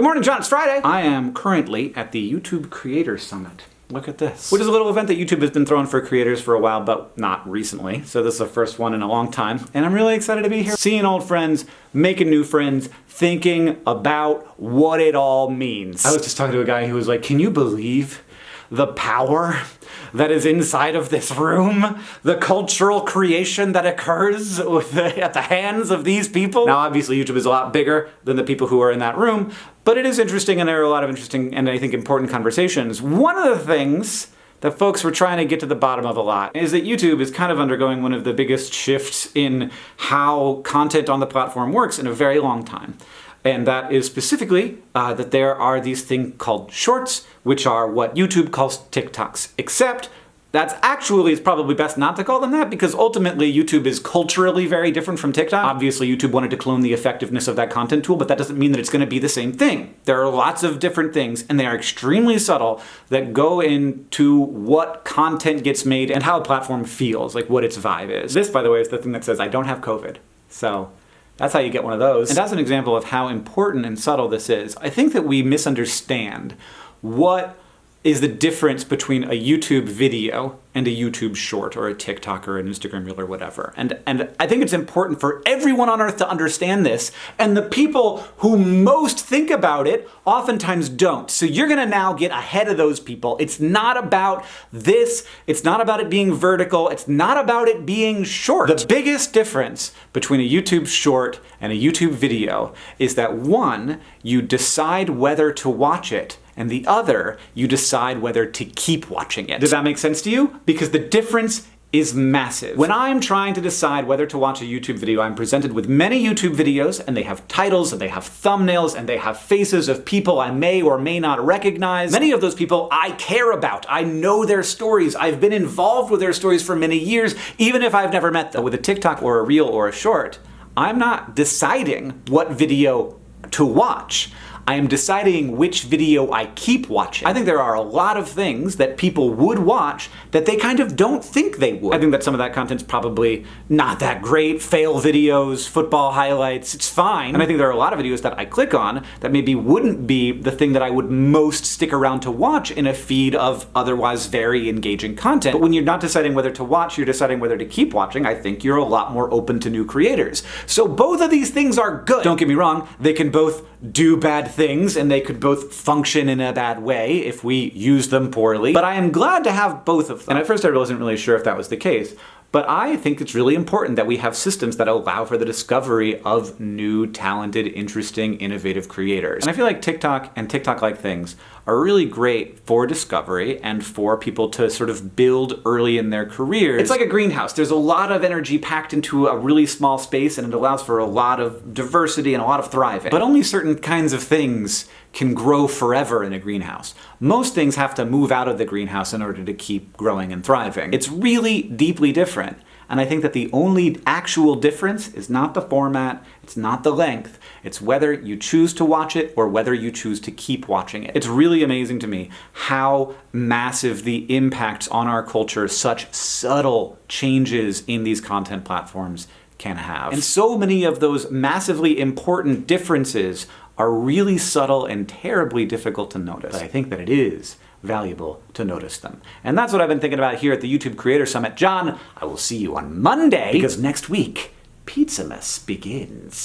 Good morning, John. It's Friday. I am currently at the YouTube Creator Summit. Look at this. Which is a little event that YouTube has been throwing for creators for a while, but not recently. So this is the first one in a long time. And I'm really excited to be here. Seeing old friends, making new friends, thinking about what it all means. I was just talking to a guy who was like, can you believe the power that is inside of this room, the cultural creation that occurs the, at the hands of these people. Now obviously YouTube is a lot bigger than the people who are in that room, but it is interesting and there are a lot of interesting and I think important conversations. One of the things that folks were trying to get to the bottom of a lot is that YouTube is kind of undergoing one of the biggest shifts in how content on the platform works in a very long time and that is specifically uh, that there are these things called shorts, which are what YouTube calls TikToks, except that's actually, it's probably best not to call them that because ultimately YouTube is culturally very different from TikTok. Obviously YouTube wanted to clone the effectiveness of that content tool, but that doesn't mean that it's going to be the same thing. There are lots of different things and they are extremely subtle that go into what content gets made and how a platform feels, like what its vibe is. This, by the way, is the thing that says, I don't have COVID. So that's how you get one of those. And as an example of how important and subtle this is, I think that we misunderstand what is the difference between a YouTube video and a YouTube short or a TikTok or an Instagram reel or whatever. And, and I think it's important for everyone on earth to understand this and the people who most think about it oftentimes don't. So you're gonna now get ahead of those people. It's not about this, it's not about it being vertical, it's not about it being short. The biggest difference between a YouTube short and a YouTube video is that one, you decide whether to watch it and the other, you decide whether to keep watching it. Does that make sense to you? Because the difference is massive. When I'm trying to decide whether to watch a YouTube video, I'm presented with many YouTube videos and they have titles and they have thumbnails and they have faces of people I may or may not recognize. Many of those people I care about. I know their stories. I've been involved with their stories for many years, even if I've never met them. With a TikTok or a reel or a short, I'm not deciding what video to watch. I am deciding which video I keep watching. I think there are a lot of things that people would watch that they kind of don't think they would. I think that some of that content's probably not that great. Fail videos, football highlights, it's fine. And I think there are a lot of videos that I click on that maybe wouldn't be the thing that I would most stick around to watch in a feed of otherwise very engaging content. But when you're not deciding whether to watch, you're deciding whether to keep watching, I think you're a lot more open to new creators. So both of these things are good. Don't get me wrong, they can both do bad things and they could both function in a bad way if we use them poorly. But I am glad to have both of them. And at first I wasn't really sure if that was the case. But I think it's really important that we have systems that allow for the discovery of new, talented, interesting, innovative creators. And I feel like TikTok and TikTok-like things are really great for discovery and for people to sort of build early in their careers. It's like a greenhouse. There's a lot of energy packed into a really small space and it allows for a lot of diversity and a lot of thriving. But only certain kinds of things can grow forever in a greenhouse. Most things have to move out of the greenhouse in order to keep growing and thriving. It's really deeply different. And I think that the only actual difference is not the format, it's not the length, it's whether you choose to watch it or whether you choose to keep watching it. It's really amazing to me how massive the impacts on our culture such subtle changes in these content platforms can have. And so many of those massively important differences are really subtle and terribly difficult to notice. But I think that it is valuable to notice them. And that's what I've been thinking about here at the YouTube Creator Summit. John, I will see you on Monday because next week, Pizzamas begins.